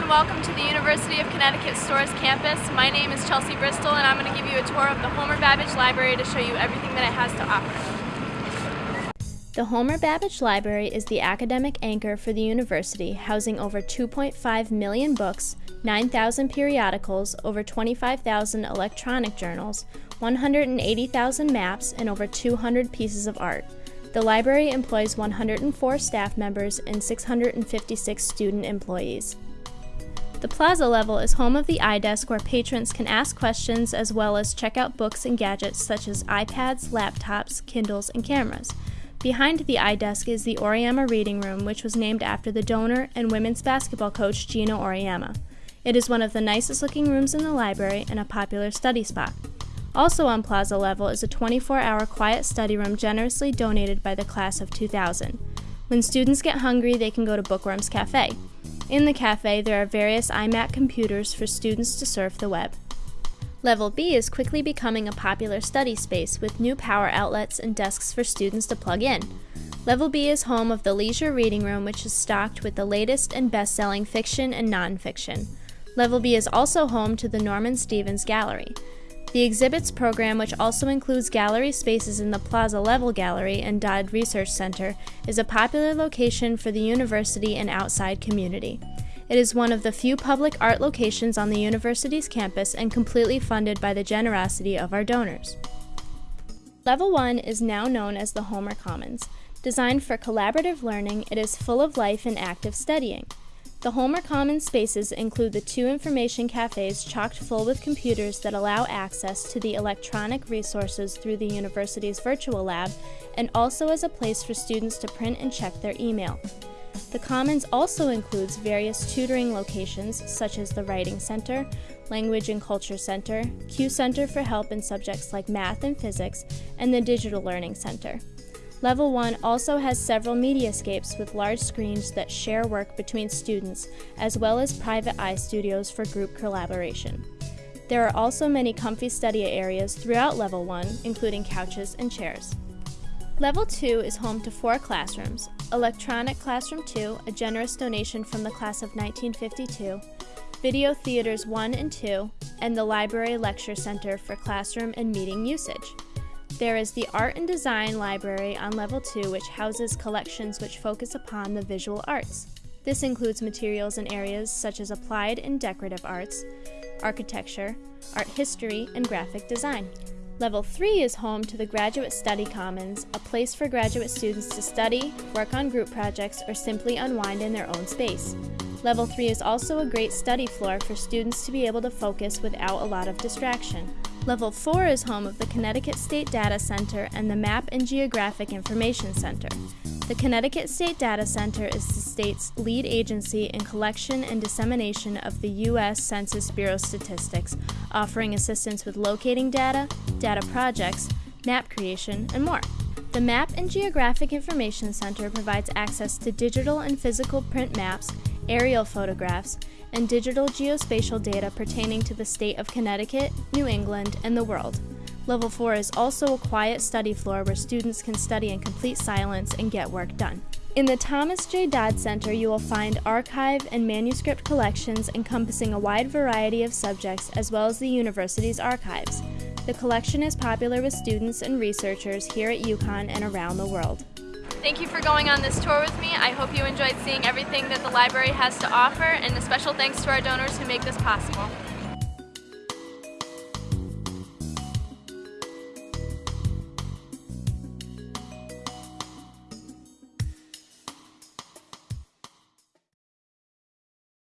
and welcome to the University of Connecticut Storrs campus. My name is Chelsea Bristol and I'm going to give you a tour of the Homer Babbidge Library to show you everything that it has to offer. The Homer Babbidge Library is the academic anchor for the university, housing over 2.5 million books, 9,000 periodicals, over 25,000 electronic journals, 180,000 maps, and over 200 pieces of art. The library employs 104 staff members and 656 student employees. The plaza level is home of the iDesk where patrons can ask questions as well as check out books and gadgets such as iPads, laptops, Kindles, and cameras. Behind the iDesk is the Auriemma Reading Room, which was named after the donor and women's basketball coach Geno Auriemma. It is one of the nicest looking rooms in the library and a popular study spot. Also on plaza level is a 24-hour quiet study room generously donated by the class of 2000. When students get hungry, they can go to Bookworms Cafe. In the cafe, there are various iMac computers for students to surf the web. Level B is quickly becoming a popular study space with new power outlets and desks for students to plug in. Level B is home of the Leisure Reading Room, which is stocked with the latest and best-selling fiction and nonfiction. Level B is also home to the Norman Stevens Gallery. The exhibits program, which also includes gallery spaces in the Plaza Level Gallery and Dodd Research Center, is a popular location for the university and outside community. It is one of the few public art locations on the university's campus and completely funded by the generosity of our donors. Level 1 is now known as the Homer Commons. Designed for collaborative learning, it is full of life and active studying. The Homer Commons spaces include the two information cafes chocked full with computers that allow access to the electronic resources through the university's virtual lab and also as a place for students to print and check their email. The Commons also includes various tutoring locations such as the Writing Center, Language and Culture Center, Q Center for help in subjects like math and physics, and the Digital Learning Center. Level 1 also has several mediascapes with large screens that share work between students, as well as private iStudios for group collaboration. There are also many comfy study areas throughout Level 1, including couches and chairs. Level 2 is home to four classrooms, Electronic Classroom 2, a generous donation from the class of 1952, Video Theaters 1 and 2, and the Library Lecture Center for classroom and meeting usage. There is the Art and Design Library on Level 2, which houses collections which focus upon the visual arts. This includes materials in areas such as applied and decorative arts, architecture, art history, and graphic design. Level 3 is home to the Graduate Study Commons, a place for graduate students to study, work on group projects, or simply unwind in their own space. Level 3 is also a great study floor for students to be able to focus without a lot of distraction. Level 4 is home of the Connecticut State Data Center and the Map and Geographic Information Center. The Connecticut State Data Center is the state's lead agency in collection and dissemination of the U.S. Census Bureau statistics, offering assistance with locating data, data projects, map creation, and more. The Map and Geographic Information Center provides access to digital and physical print maps, aerial photographs, and digital geospatial data pertaining to the state of Connecticut, New England, and the world. Level 4 is also a quiet study floor where students can study in complete silence and get work done. In the Thomas J. Dodd Center, you will find archive and manuscript collections encompassing a wide variety of subjects as well as the university's archives. The collection is popular with students and researchers here at UConn and around the world. Thank you for going on this tour with me. I hope you enjoyed seeing everything that the library has to offer and a special thanks to our donors who make this possible.